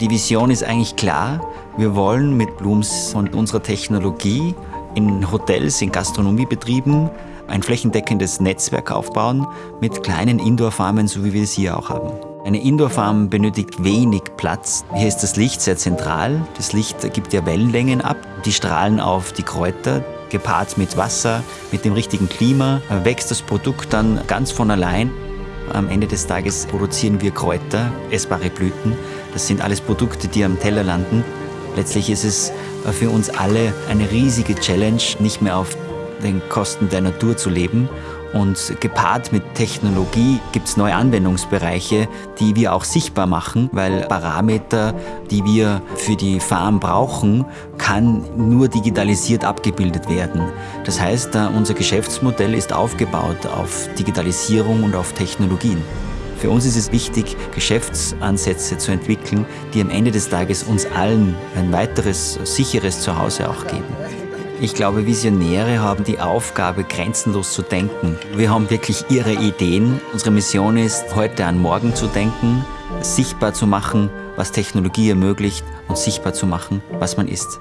Die Vision ist eigentlich klar. Wir wollen mit Blooms und unserer Technologie in Hotels, in Gastronomiebetrieben ein flächendeckendes Netzwerk aufbauen mit kleinen Indoor-Farmen, so wie wir es hier auch haben. Eine Indoor-Farm benötigt wenig Platz. Hier ist das Licht sehr zentral. Das Licht gibt ja Wellenlängen ab. Die strahlen auf die Kräuter. Gepaart mit Wasser, mit dem richtigen Klima, wächst das Produkt dann ganz von allein. Am Ende des Tages produzieren wir Kräuter, essbare Blüten. Das sind alles Produkte, die am Teller landen. Letztlich ist es für uns alle eine riesige Challenge, nicht mehr auf den Kosten der Natur zu leben. Und gepaart mit Technologie gibt es neue Anwendungsbereiche, die wir auch sichtbar machen, weil Parameter, die wir für die Farm brauchen, kann nur digitalisiert abgebildet werden. Das heißt, unser Geschäftsmodell ist aufgebaut auf Digitalisierung und auf Technologien. Für uns ist es wichtig, Geschäftsansätze zu entwickeln, die am Ende des Tages uns allen ein weiteres sicheres Zuhause auch geben. Ich glaube, Visionäre haben die Aufgabe, grenzenlos zu denken. Wir haben wirklich ihre Ideen. Unsere Mission ist, heute an morgen zu denken, sichtbar zu machen, was Technologie ermöglicht und sichtbar zu machen, was man ist.